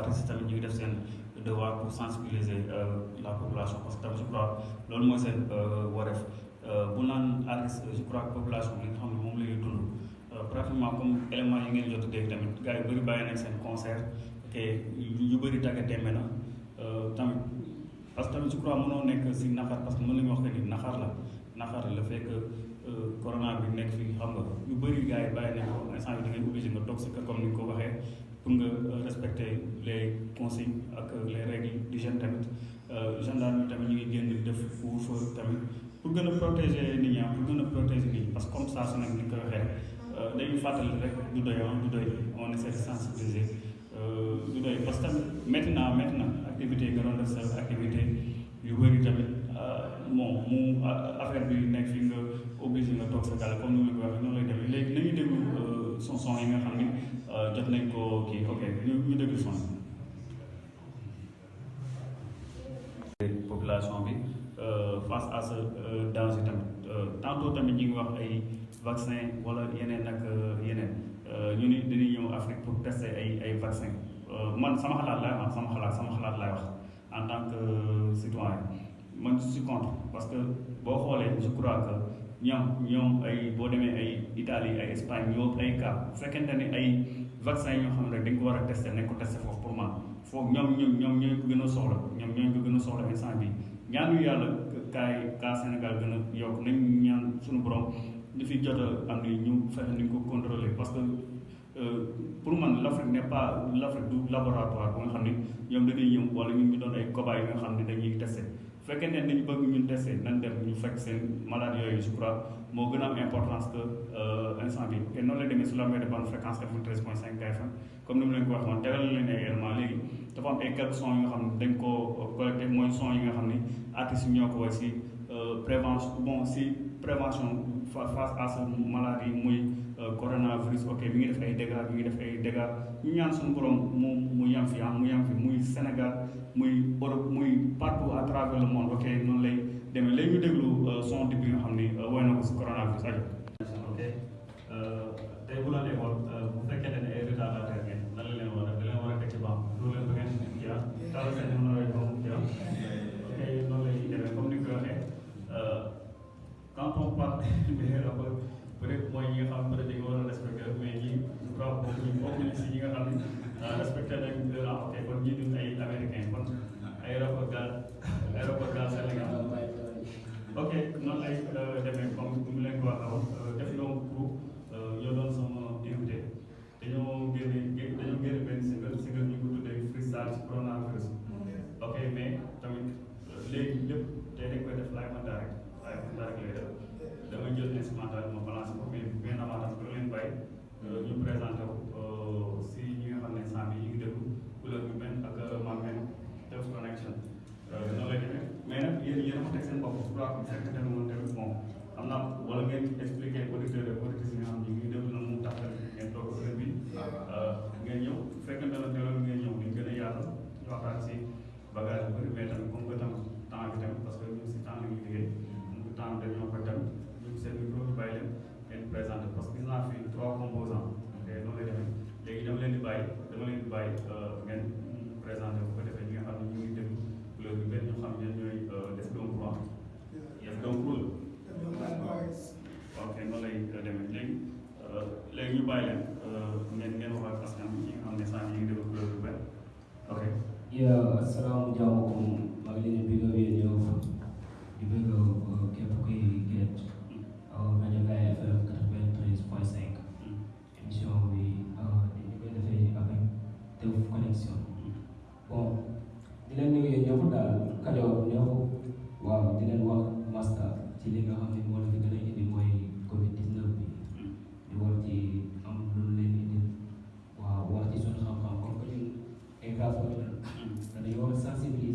artistes tamit ñu def seen devoir pour sensibiliser la population parce que je crois loolu mooy seen wareef. Bu naan je population bi nga xam ne moom la ñuy dund pratiquement comme élément yi ngeen jot a dégg tamit gars yu bëri bàyyi nañ seen concert te yu bëri tàggat demee na tamit parce que tamit je crois mënoo si naxar parce que mën nañu wax que ni naxar la naxar la fekk corona bi nekk xam nga yu bëri gars yi bàyyi nañ ko instant da comme ni pour nga respecter les consignes ak les règles d'hygiène tamit. Gendarme tamit ñu ngi génn def couvre-feu tamit pour protéger nit ñi pour protéger nit ñi parce que comme ça su nekk ni ko waxee dañuy fàttali rek doy du doy on essaie de sensibiliser. Du parce que métti na activité nga doon def sa activité yu bëri tamit bon mu affaire bi nekk fi nga obligé nga toog sa gàll comme ni ma ko waxee noonu son son yi nga xam ñu ñu population bi face à ce danger tamit tantôt tamit ñi ngi vaccin wala yeneen ak ñu Afrique pour tester ay ay vaccin. En tant que citoyen. Je suis contre parce que boo je crois que ñoom ñoom ay boo demee ay Italie ay Espagne ñoo ay cas. Bu fekkente ne ay vaccin yi ñoo xam ne dañ ko war a tester nañ ko tester foofu pour man. Foofu ñoom ñoom ñoom ñooy gën a soxla. Ñoom ñooy ko a soxla instant bi. Yàlla kaay cas Sénégal gën a yokk. Nañ ñaan suñu borom li fi jot a am ni ñu fexe ni ñu ko contrôler. Parce que pour man l'Afrique n'est pas l'Afrique du laboratoire bu nga xam ne ñoom dañuy ñëw wala ñun ñu doon ay cobayes yi nga xam ne dañuy testé fekkee ne dañu bëgg ñun nañ dem ñu fekk seen malade yooyu je crois a am importance que noonu la de bonne fréquence 93.5 KFM comme ni mu leen ko waxoon tegal leen ay éléments léegi. Dafa am ay quelques sons yi nga xam ne dañ koo collecté mooy yi nga xam si prévention bon si prévention face à ce maladie coronavirus ok mi ngi def ay dégâts mi ngi def ay dégâts ñu ñaan suñu borom mu mu yam fi ah mu yam fi muy Sénégal muy Europe muy partout à travers le monde ok noonu lay demee léegi ñu déglu son dib bi nga xam ni woy na ko si coronavirus ajo ok tey bu la nekkoon bu fekkee ne ay retardataire ngeen lan la leen war a da leen war a teg ci banc loolu leen ba ngeen kii ah seen mën a kii ah ok noonu lay demee comme ni ko waxee quand on parle rapports peut-être mooy ñi nga xam ne dañu war a respecté mais ñi je crois bokkuñu si ñi nga xam nañ ah ok kon ñii duñ ay américain kon ay rapport gaal dañu war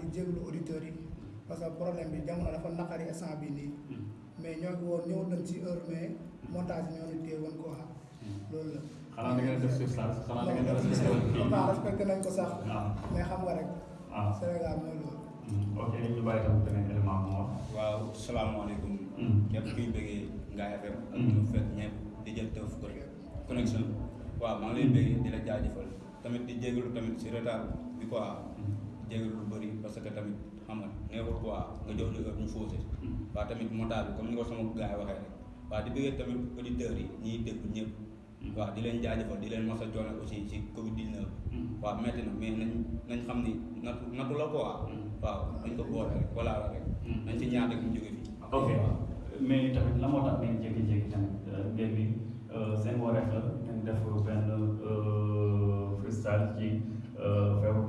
di jéglu auditeurs yi parce que problème bi jamono dafa naqari instant bi nii mais ñoo ngi woon ñëw nañ ci heure mais montage ñoo ñu téye woon quoi loolu la. xanaa da ngeen def surcharge xanaa da ngeen def non surcharge non respecté nañ ko sax mais xam nga rek Sénégal mooy loolu. ok ñu bàyyi tam beneen élément mu wax. waaw salaamaaleykum. Mm. képp kuy bëggee Ngaye FM. ak ñu fekk ñëpp di jël Teuf connexion. waaw maa ngi lay bëggee di la jaajëfal tamit di jégalu tamit si retard bi quoi jégalu lu bëri parce que tamit xam nga neexul quoi nga jox ñu heure ñu faussé. waaw tamit montage bi comme ni ko sama gars yi waxee rek waaw di bëggee tamit auditeurs yi ñiy déglu ñëpp. waaw di leen jaajëfal di leen mos a joone aussi ci Covid 19. waaw metti na mais nañ nañ xam ni natu natu la quoi. waaw dañ ko boole rek voilà la rek. nañ ci ñaan rek ñu jóge fii. ok mais tamit la moo tax ngeen jékki-jékki tamit ngeen ni seen wareef la ngeen def benn freestyle ci feebar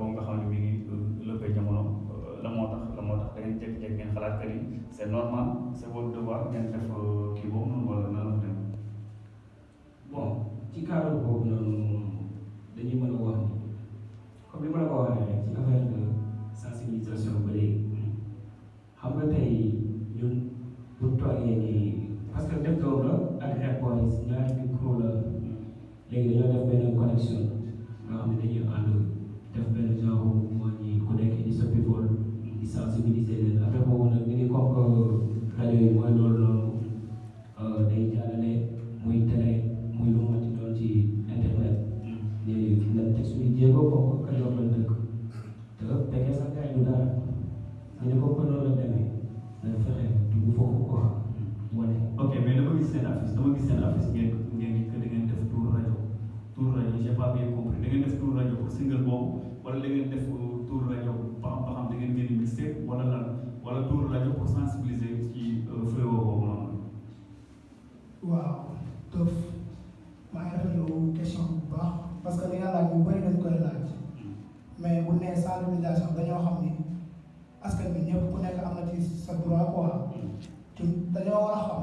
jékki-jékki ngeen xalaat que ni c'est normal c'est votre devoir ngeen def kii boobu noonu wala nan la dem bon ci cadre boobu noonu dañuy mën a wax ni comme li ma la ko waxee rek ci affaire de sensibilisation ba léegi xam nga tey ñun def doom la ak Rap Boys ñaari micro def benn connexion nga xam ne dañuy def benn genre moo ñi ku nekk di soppi vol. di sensibiliser leen affaire boobu nag ñu ngi comme que rajo yi mooy loolu noonu day jàllale muy télé muy lu mu doon ci internet ni nañ teg suñu jéego comme que Kajoor lañ dëkk te fekkee sax gars yi du dara ñu ne comme que noonu la demee nañ fexe dugg foofu quoi wane ok mais dama gis seen affiche dama gis seen affiche ngeen ngeen que da ngeen def tour rajo. Tour rajo j'ai pas bien compris da ngeen def tour rajo pour single boobu wala da ngeen def tour rajo ba xam ba xam da ngeen génn mixtape wala lan wala tour rajo pour sensibiliser ci fléau boobu noonu. waaw Teuf maa ngi rafetlu question bu baax parce que li nga laaj bu bëri dañ koy laaj mais bu nee sensibilisation dañoo xam ni askan bi ñëpp ku nekk am na ci sa droit quoi ci dañoo war a xam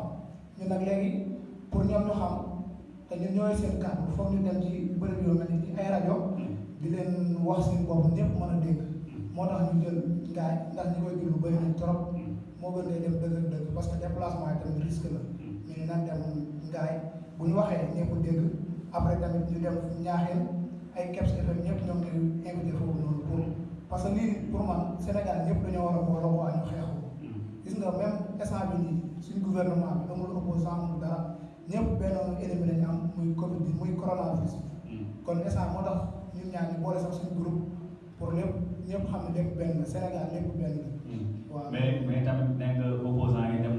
ñun nag léegi pour ñoom ñu xam te ñun ñooy seen kàddu foog ñu dem ci bërëb yoo mel ni ay rajo di leen wax seen bopp ñëpp mën a dégg moo tax ñu jël ngaay ndax ñi koy déglu bëri nañ trop. moo gën ngay dem dëgg dëgg parce que déplacement yi tamit risque la. ñu nag dem ngaay. bu ñu waxee ñëpp dégg après tamit ñu dem ñaaxeen ay Kebs FM ñëpp ñoom ñu invité foofu noonu pour parce que lii pour man Sénégal ñëpp dañoo war a booloo waa ñu xeexu. gis nga même instant bi nii suñu gouvernement bi amul opposant amul dara. ñëpp benn ennemi lañu am muy Covid bi muy coronavirus kon instant moo tax ñun ñaar ñu boole sax suñu groupe pour lépp ñëpp xam lépp benn Sénégal lépp benn waaw. Mais mais tamit nekk opposant yi dem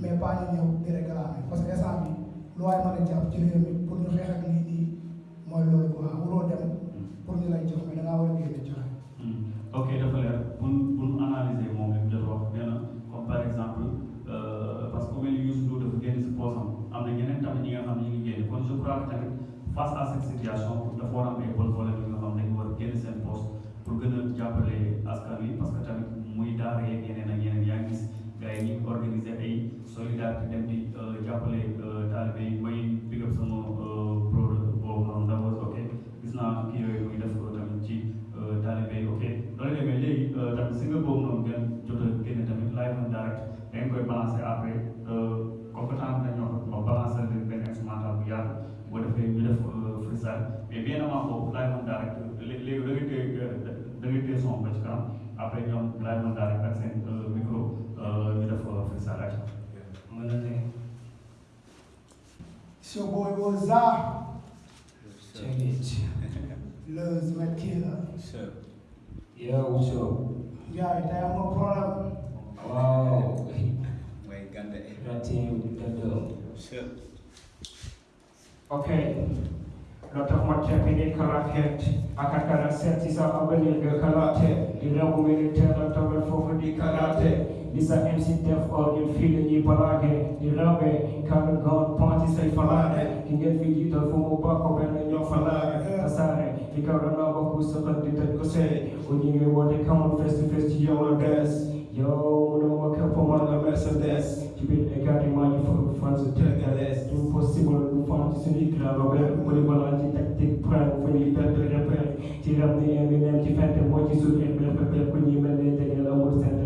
mais pas ñu ñëw di réclamer. Parce que instant bi lu waay mën a jàpp ci mi pour ñu xeex ak lii nii mooy loolu quoi. Wuroo dem pour ñu lay jox mais da ngaa nee na comme par exemple parce que ku mel ni Youssou Ndour dafa génn si poosam am na ñeneen tamit ñi nga xam ne ñu ngi génn kon je crois que tamit face à cette situation dafa war a am ay bonne volonté yi nga xam ne dañu war a génn seen poste pour gën a jàppale askan wi parce que tamit muy daara ay solidarité dem di jàppale taalibe yi may big up sama pro boobu noonu d'abord ok. Gis naa kii yooyu muy def tamit ci taalibe yi ok. Loolu demee léegi tamit si nga boobu noonu ngeen jot a génne tamit live and direct da ngeen koy après compétent na ñoo ko balancer leen benn instrumental bu yaatu boo defee ñu def freestyle. Mais bien avant boobu live and direct léegi da ngay téye da ngay téye son ba ci kanam Seu boy Gozar. Check it. Luz Matilda. Sure. Yeah, what's up? Yeah, I am a problem. Wow. Wait, Ganda. Matilda, Ganda. Sure. Okay. Lotakumat chapini kalaket akakana seti za abelinga kalate nirakumini tena tamerfofudi kalate Lisa MC Def or in feeling you balage, you love it, come and go sai falare ki ngeen fi jiital fu mu bokk benn ñoo falare tasaare fi kaw da naa bokk sëqat di tëj ko see o ñu ngi woote kamul face to face ci yow la des. Yow mu ne ma képp man la mercedes. Ci biir également ñu fokk fan su tegalees du possible du fan ci suñu grand robert mu ne balaa ci tactique prime fu ñuy perte repère ci me, ni Eminem ci fente moo ci suñu repère ku ñuy mel ne jege la mu sent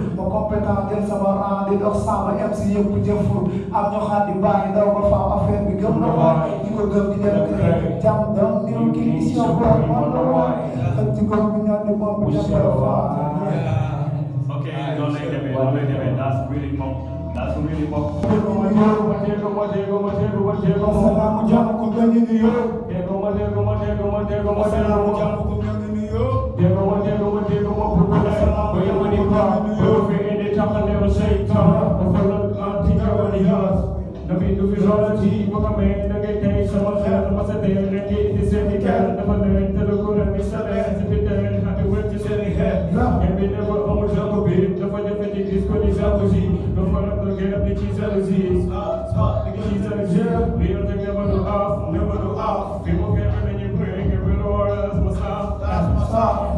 compétent jël sama rang di dox samba MC yëpp jëfur. Am ñu xaar di bàyyi daw ba faaw affaire bi gëm na waay. Ñi ko gëm di dem kër. Jam dam niru kii is your boy, man la waay. Xëcc ko bi ñaan di moom bi dem ba faa. ok noonu lay demee noonu lay demee that's really moom that's really moom Assalamu jàmm ko gën ñu nuyoo. Assalamu jàmm ko gën ñu nuyoo. Stop.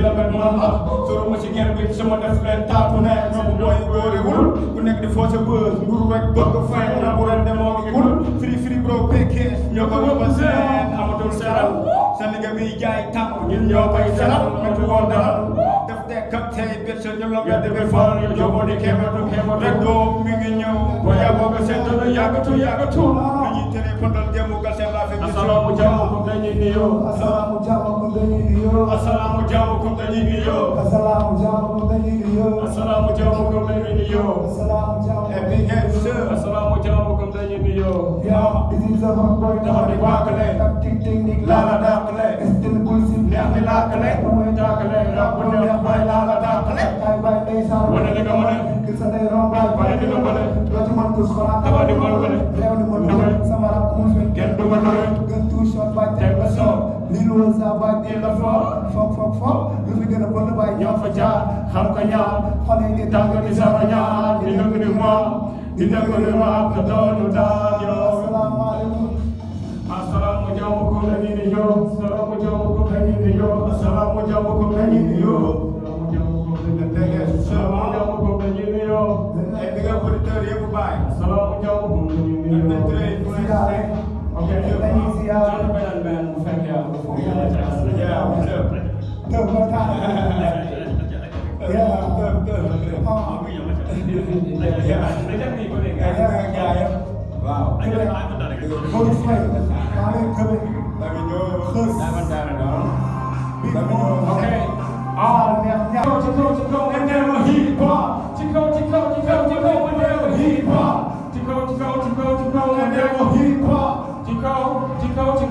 Ki la bet man la. Soro ma ci ger bi sama def leen tàttu ne. Ñoom mooy góoriwul. Ku nekk di forcé bës. Nguru rek bëgg fay. Na bu ren demoo ngi kul. Firi firi bro pékee. Ñoo ko yóbba seen. Amatul seral. Seen liggéey bi jaay tàmm. Ñun ñoo koy seral. Métti woon dara. Def tekk ak tey bët sa ñu la wedd bi faal. Ñu jógoo di kéematu kéematu. Rek doo mi ngi ñëw. Boo yàggoo nga seet dana yàggatu yàggatu. Lu ñuy tere pëndal jëmu gal seen laa fekk. Asalaamu jàmm ko dañuy nuyoo nyingiyo assalamu jamu thank you foo foog foog foog lu fi gën a bon waaye ñoo fa jaar xam ko ñaar xale yi di tàng di sax ñaar di dëgg di moom di dëgg di moom te doonu daal yow. asalaamaaleykum asalaamu jàmm ko la ñu Tưởng vào thang Thế là tưởng, tưởng là tưởng Ho Bây giờ mà chẳng Đấy chắc gì có thể gài Đấy là gài không? Wow Anh đã nói vấn đề này Không phải Nói lên thơ bên Tại vì nhớ Khớs Đại vấn đề là đó Tại vì nhớ em đều hip hop Chích không, chích không, em đều hip hop Chích không, chích không, em đều hip hop Chích không, chích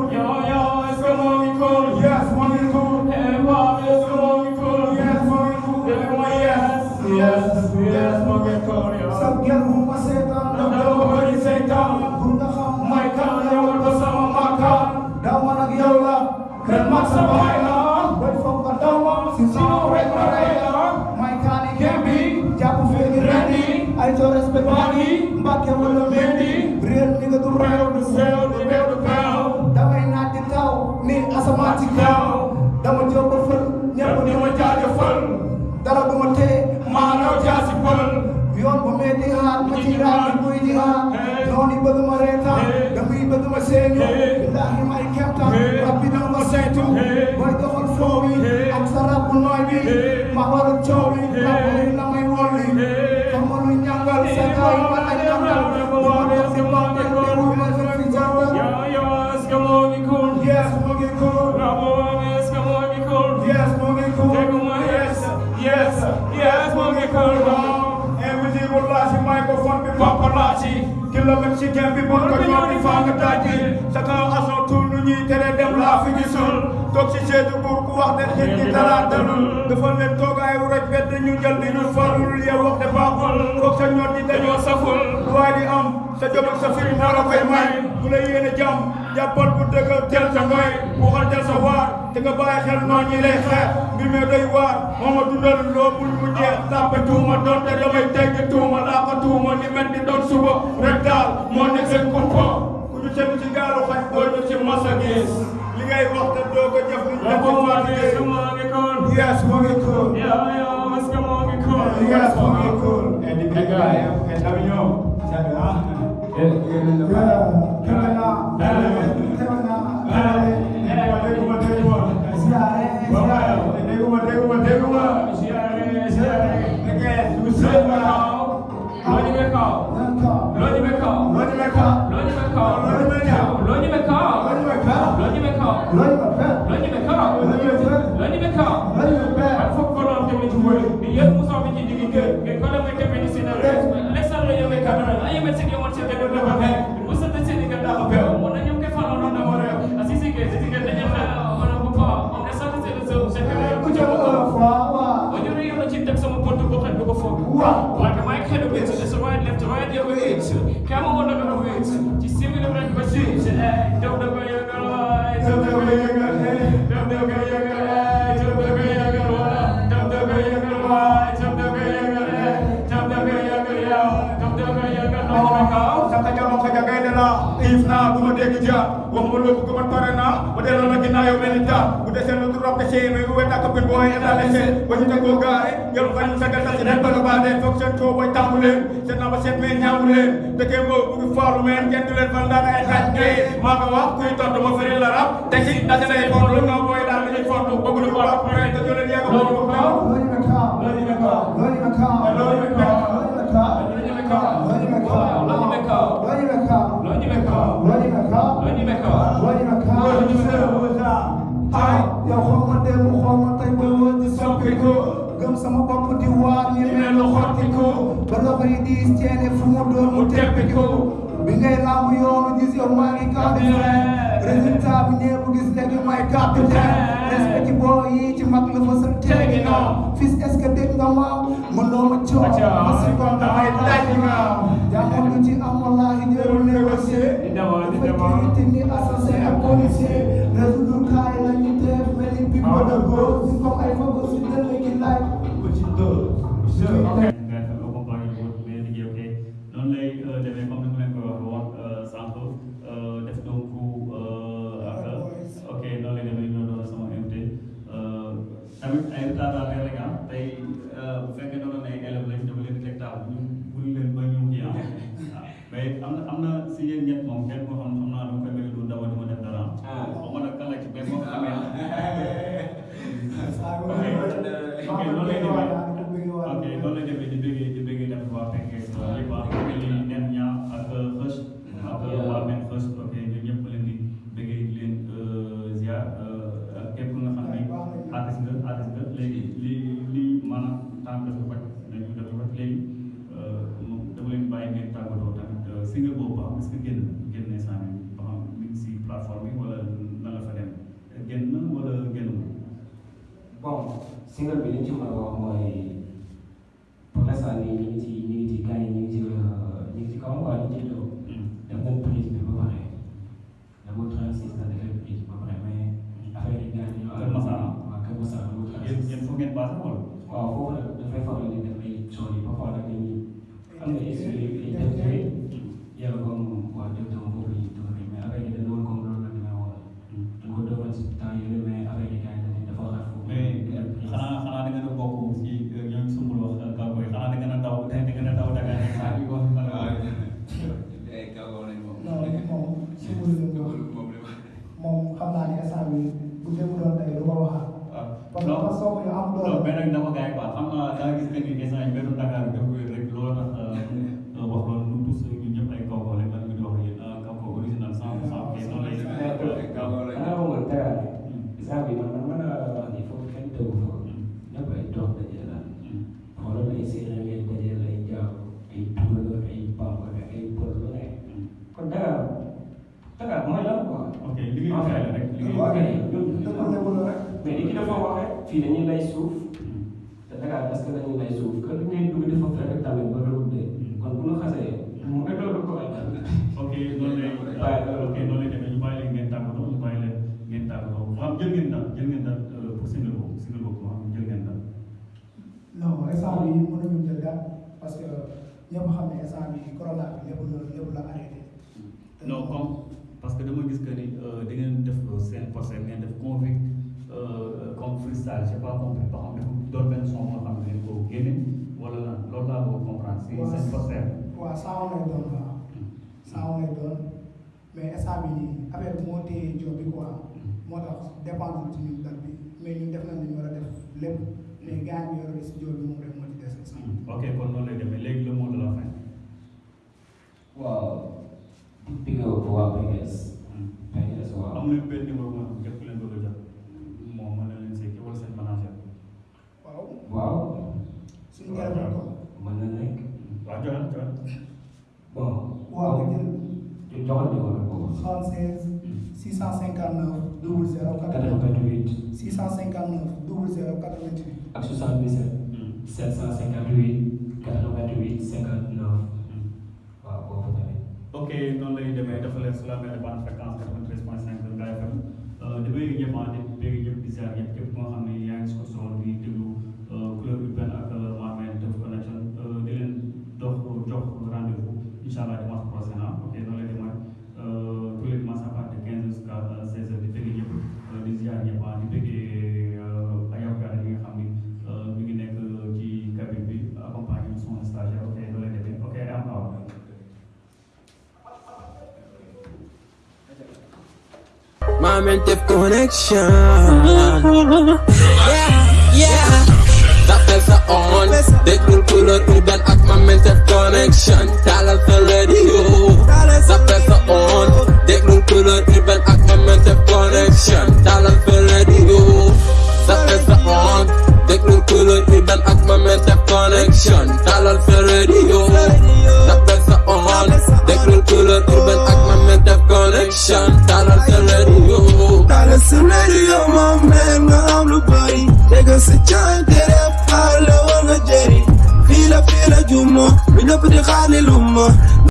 سينو بالله ما يكبتا ربي دوما سيتو بيدو خلفوي أكثر رب النايبي ما ورد جوي ربي لما يولي فرمون من ينغل سيكاي ولا ينغل ومدو في باقي ومدو في جنة يا يا اسكموني كون yes موغي كون رابو اسكموني كون yes موغي كون تكما yes yes yes موغي كون Everything will last in microphone be paparazzi. Kill a Mexican people. Toog si seetu buur ku wax ne nit ñi dara dalul. dafa leen toogaay wu rek bett ñu jël di ñu farul yow wax de baaxul. Foog sa ñoot di dañoo saful. Waaye di am sa jom ak sa firi moo la koy may. Ku la yéene jàmm jàppal bu dëgg teel sa ngoy. Waxal jël sa waar te nga bàyyi xel noonu ñi lay xeex. Mbir mi doy waar moo ma dundal loo bul mu jeex. Tàppe tuuma doonte damay tegg tuuma. Laa ko tuuma ni mel ni doon suba. Rek daal moo nekk seen kumpa. Ku ñu seen ci gaalu xaj doo ñu ci masa gis li ngay wax te doo ko jëf ni bravo est-ce que moo ngi cool Yes, moo ngi cool. yo yo est-ce que moo ngi cool Yes, moo ngi cool. Et eh, di big guy, et Davignon. Sabi, ah. Dégguma, bëgg man pare naa ba delloo la ginnaaw yow mel ni jaar bu desee lu dul rab de sey mais bu wet ak pin booy état de sey ba ñu tegoo gaare ñu sagal sa ci den bëgg baa dee foog seen coo booy tàmbu leen seen naa ba seet mais ñaamu leen dëkkee moo bëgg faalu meen kenn du leen fal dara ay xaaj ngay maa ko wax kuy tontu ma firi la rab te ci dase lay fontu nga booy daal dañuy fontu bëgg lu ko wax pare te ñu leen yegg loo ñu kaw loolu ñu ko ñu kaw loo ñu kaw di ñu ne lu xottiku ba loxo yi diis ceene fu mu doon mu teppiku bi ngay laamu yoonu gis yow maa ngi capitaine. Résultat bi ñëpp gis léegi may capitaine. Respect ci boo yi ci mag la fa sa teegi na fils est-ce que dégg nga ma? Mënoo ma coow. Ma si kon damay daj nga jàmmoon lu ci am wallaahi jërul négocier. Dafa kii ni assassin ak policier. Résoudre kaay la ñu def mel ni brother go si comme ay fago si dënn gi laaj. Ok nga single bi li ñu ci mën a wax mooy pour l'instant nii ñu ngi ci ñu ngi ci gars yi ñu ngi ci ñu ngi ci kaw quoi ñu ngi ciy daw def nañ prise bi ba pare dama 36 na defee prise ba pare mais affaire yi gars yi ñoo Kër Masar waaw Kër Masar dama yéen 36 yéen fu ngeen basé wala waaw foofu nag dafay faral di def ay show yi parfois nag dañuy am na ay studio ay def ci yàlla comme waa def dama foofu yi 성을 아무도. 몇 백날 넘어가야 거. 아마 나기 때문에 계산이 몇 온다 가는 거. Non instant bi mënuñu jël date parce que ñëpp xam ne instant bi corona bi lépp la lépp la arrêté. te non comme parce que dama gis que ni da ngeen def seen procès ngeen def convict comme freestyle j'ai pas compris ba xam ne doon benn son moo xam ne ko génne wala lan loolu laa comprendre si seen procès. waaw saa lay doon waaw saa lay doon mais instant bi nii affaire bi moo téye job bi quoi. Moo tax dépendre ci ñun date bi mais ñun def nañ li ñu war a def lépp. Mais gars yi yore si job bi moom rek moo ci des bi. ok kon noonu lay demee. Léegi le mot de la fin. Waaw. Di big up waa PGS PGS waaw. Am leen benn numéro képp ku leen bëgg a jot. Moom mën na leen see wala seen manager. Waaw. Waaw. Suñu ko. Mën na nekk. Waaw joxal joxal waaw bon nga jël joxal numéro boobu 76 659 00 88 659 00 88 ak 77 758 88 59 waaw boobu tamit ok noonu lay demee. Dafa leen sur la bande fréquence 93.5 Ngaye FM. Di bëgg ñëpp ah di bëgg ñëpp di ziar ñëpp képp koo xam ne yaa ngi si ko soxla di déglu couleur urbaine ak Mamel Def Connection di leen dox jox rendez-vous. Incha allah My mental connection. Yeah, yeah. D'appel ça on. Découle couleur urbaine avec ma mental connection. Talal sa radio. D'appel ça on. Découle couleur urbaine avec ma mental connection. Talal sa radio. D'appel ça on. Découle couleur urbaine avec ma mental connection. Radio. Ça on. Découle couleur urbaine avec ma mental connection. Talal sa radio. Tala sa radio ma man nga am lu bari Dégg sa caay tere xaar la war jëri Fii la fii la juma bi ñëpp